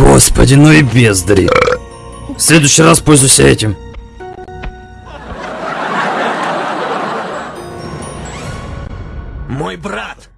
Господи, ну и бездари. В следующий раз пользуйся этим. Мой брат!